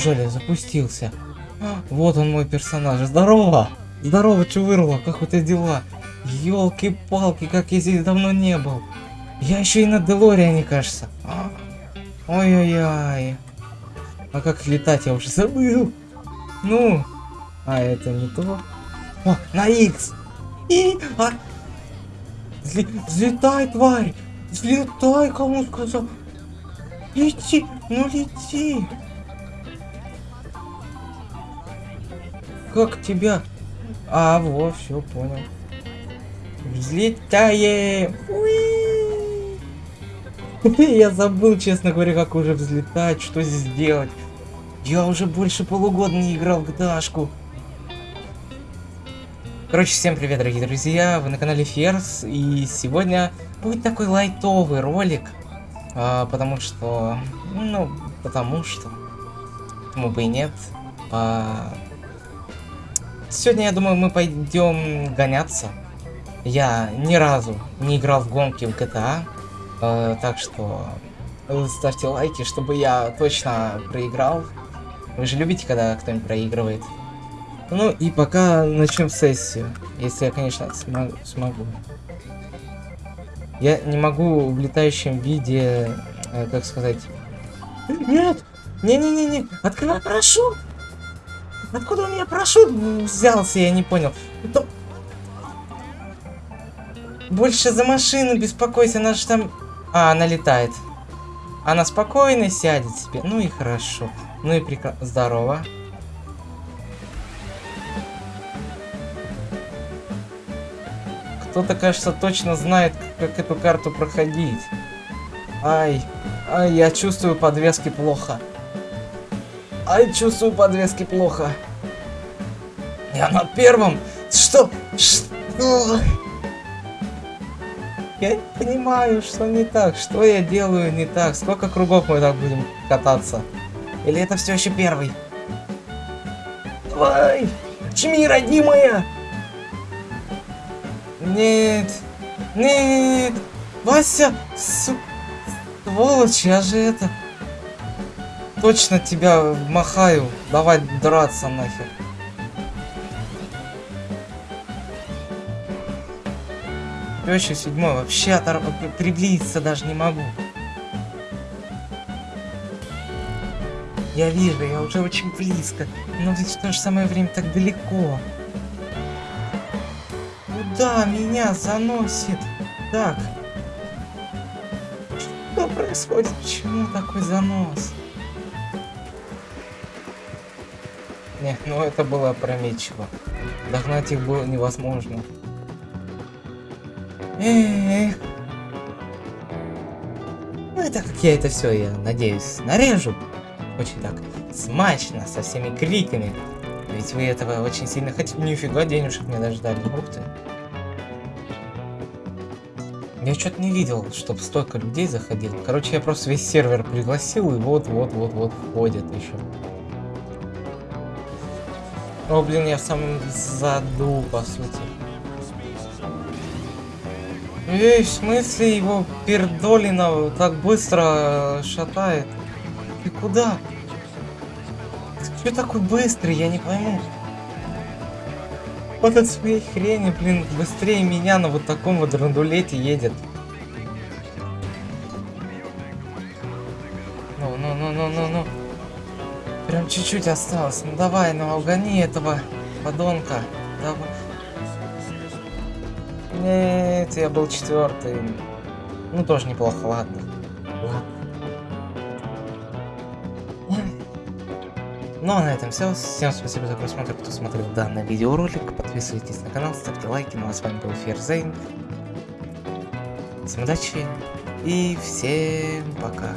Неужели запустился? Вот он мой персонаж. Здорово! Здорово, Чувырла, как у тебя дела? Ёлки-палки, как я здесь давно не был. Я еще и на Делориане, кажется. Ой-ой-ой. А как летать я уже забыл. Ну, а это не то. О, на X. И, а... Взлетай, тварь! Взлетай, кому сказал. Лети, ну лети. Как тебя? А, во, все, понял. Взлетаем! Я забыл, честно говоря, как уже взлетать, что здесь делать. Я уже больше полугода не играл в гдашку. Короче, всем привет, дорогие друзья, вы на канале Ферс, и сегодня будет такой лайтовый ролик, а, потому что, ну, потому что, почему бы и нет. А, сегодня, я думаю, мы пойдем гоняться. Я ни разу не играл в гонки в GTA, а, так что э, ставьте лайки, чтобы я точно проиграл. Вы же любите, когда кто-нибудь проигрывает. Ну и пока начнем сессию, если я, конечно, смо- смогу. Я не могу в летающем виде, э, как сказать... Нет! Не-не-не-не! Открывай парашют! Откуда у меня парашют взялся, я не понял. Это... Больше за машину беспокойся, она же там... А, она летает. Она спокойно сядет себе. Ну и хорошо. Ну и прекрасно. Здорово. Кто-то, кажется, точно знает, как эту карту проходить. Ай, ай, я чувствую подвески плохо. Ай, чувствую подвески плохо. Я на первом. Что? Что? Я понимаю, что не так. Что я делаю не так? Сколько кругов мы так будем кататься? Или это все еще первый? Давай! Чми, родимая! Нет! Нет! Вася! Су... Сволочь, я же это... Точно тебя махаю. Давай драться нахер. Теща седьмой вообще отор... приблизиться даже не могу. Я вижу, я уже очень близко. Но ведь в то же самое время так далеко. Куда меня заносит? Так. Что происходит? Почему такой занос? Не, ну это было опрометчиво. Догнать их было невозможно. Эх. Ну и так как я это все, я надеюсь, нарежу. Очень так смачно, со всеми криками. Ведь вы этого очень сильно хотите. Нифига денежек мне даже дали. Ух ты. Я что-то не видел, чтобы столько людей заходило. Короче, я просто весь сервер пригласил, и вот-вот-вот-вот входят еще. О, блин, я в самом заду, по сути. Эй, в смысле его пердолина так быстро шатает? Ты куда? Ты такой быстрый, я не пойму. Вот от своей хрени, блин, быстрее меня на вот таком вот драндулете едет. Ну, ну, ну, ну, ну, ну. Прям чуть-чуть осталось. Ну давай, ну угони этого подонка. Давай. Нет, я был четвертый. Ну тоже неплохо, ладно. Ну а на этом все. Всем спасибо за просмотр, кто смотрел данный видеоролик. Подписывайтесь на канал, ставьте лайки. Ну а с вами был Ферзейн. Всем удачи и всем пока.